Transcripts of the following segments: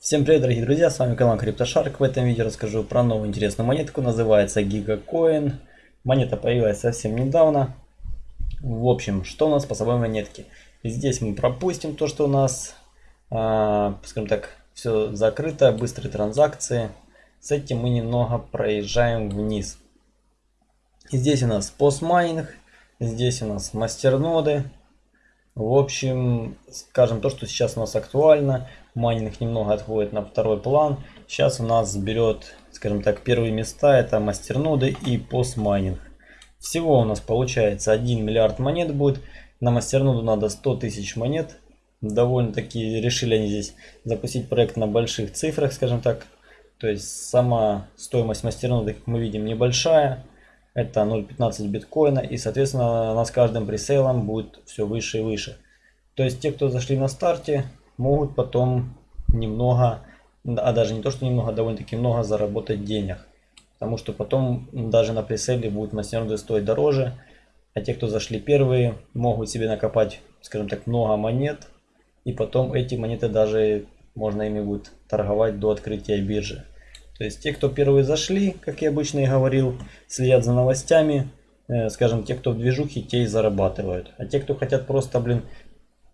Всем привет, дорогие друзья, с вами канал CryptoShark. В этом видео расскажу про новую интересную монетку, называется GigaCoin. Монета появилась совсем недавно. В общем, что у нас по собой монетки? Здесь мы пропустим то, что у нас, э, скажем так, все закрыто, быстрые транзакции. С этим мы немного проезжаем вниз. Здесь у нас постмайнинг, здесь у нас мастерноды, в общем, скажем то, что сейчас у нас актуально. Майнинг немного отходит на второй план. Сейчас у нас берет, скажем так, первые места. Это мастерноды и постмайнинг. Всего у нас получается 1 миллиард монет будет. На мастерноду надо 100 тысяч монет. Довольно-таки решили они здесь запустить проект на больших цифрах, скажем так. То есть сама стоимость мастерноды, как мы видим, небольшая. Это 0.15 биткоина. И, соответственно, у нас каждым пресейлом будет все выше и выше. То есть те, кто зашли на старте, могут потом немного, а даже не то, что немного, довольно-таки много заработать денег. Потому что потом даже на преселе будут мастерноды стоить дороже. А те, кто зашли первые, могут себе накопать, скажем так, много монет. И потом эти монеты даже можно ими будет торговать до открытия биржи. То есть те, кто первые зашли, как я обычно и говорил, следят за новостями, э, скажем, те, кто в движухе, те и зарабатывают. А те, кто хотят просто, блин,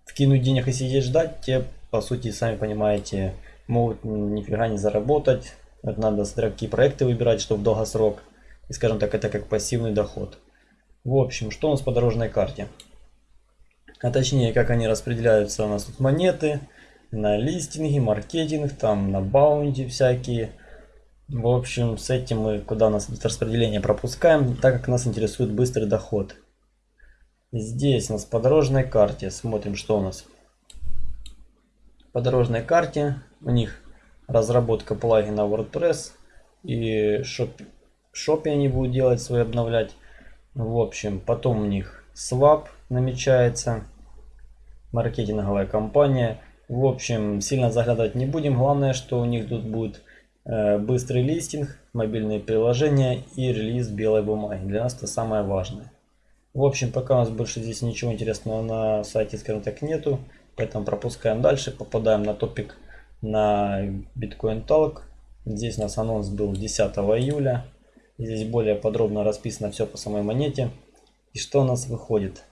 вкинуть денег и сидеть ждать, те, по сути, сами понимаете, могут нифига не заработать. Это надо какие проекты выбирать, чтобы долгосрок. И, скажем так, это как пассивный доход. В общем, что у нас по дорожной карте? А точнее, как они распределяются у нас тут монеты, на листинги, маркетинг, там на баунти всякие – в общем, с этим мы, куда у нас распределение, пропускаем, так как нас интересует быстрый доход. Здесь у нас по дорожной карте, смотрим, что у нас. По дорожной карте у них разработка плагина WordPress и шоп, шопе они будут делать свои обновлять. В общем, потом у них Swap намечается, маркетинговая компания. В общем, сильно заглядывать не будем. Главное, что у них тут будет Э, быстрый листинг, мобильные приложения и релиз белой бумаги. Для нас это самое важное. В общем, пока у нас больше здесь ничего интересного на сайте, скажем так, нету. Поэтому пропускаем дальше. Попадаем на топик на Bitcoin Talk. Здесь у нас анонс был 10 июля. Здесь более подробно расписано все по самой монете. И что у нас выходит?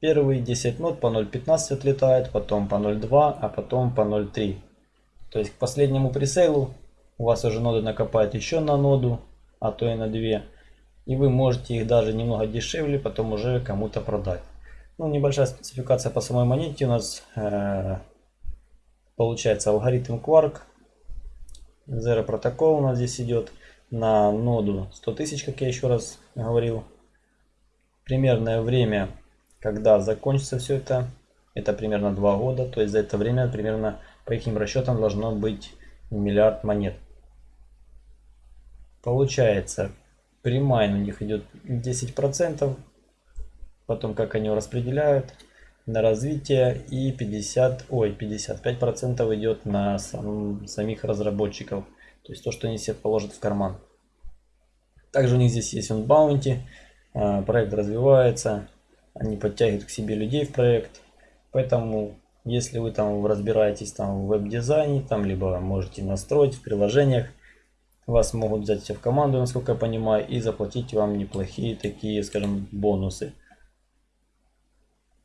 Первые 10 нот по 0.15 отлетает, потом по 0.2, а потом по 0.3. То есть к последнему пресейлу у вас уже ноды накопают еще на ноду, а то и на две. И вы можете их даже немного дешевле потом уже кому-то продать. Ну, небольшая спецификация по самой монете у нас э, получается алгоритм Quark. Zero протокол у нас здесь идет на ноду 100 тысяч, как я еще раз говорил. Примерное время, когда закончится все это, это примерно 2 года. То есть за это время примерно по их расчетам должно быть миллиард монет. Получается, примайн у них идет 10%, потом как они его распределяют на развитие и 50, ой, 55% идет на сам, самих разработчиков. То есть то, что они себе положат в карман. Также у них здесь есть он баунти, проект развивается, они подтягивают к себе людей в проект. Поэтому, если вы там разбираетесь там в веб-дизайне, там либо можете настроить в приложениях, вас могут взять в команду, насколько я понимаю, и заплатить вам неплохие такие, скажем, бонусы.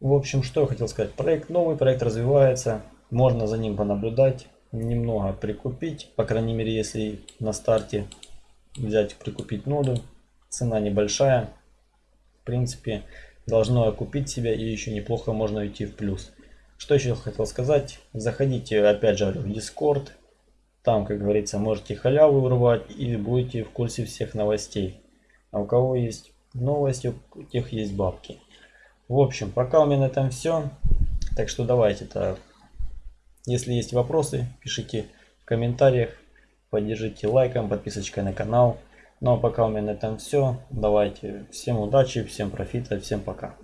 В общем, что я хотел сказать. Проект новый, проект развивается. Можно за ним понаблюдать, немного прикупить. По крайней мере, если на старте взять прикупить ноду. Цена небольшая. В принципе, должно окупить себя и еще неплохо можно уйти в плюс. Что еще хотел сказать. Заходите опять же в Discord. Там, как говорится, можете халяву урвать и будете в курсе всех новостей. А у кого есть новости, у тех есть бабки. В общем, пока у меня на этом все. Так что давайте-то, если есть вопросы, пишите в комментариях. Поддержите лайком, подписочкой на канал. Ну а пока у меня на этом все. Давайте. Всем удачи, всем профита, всем пока.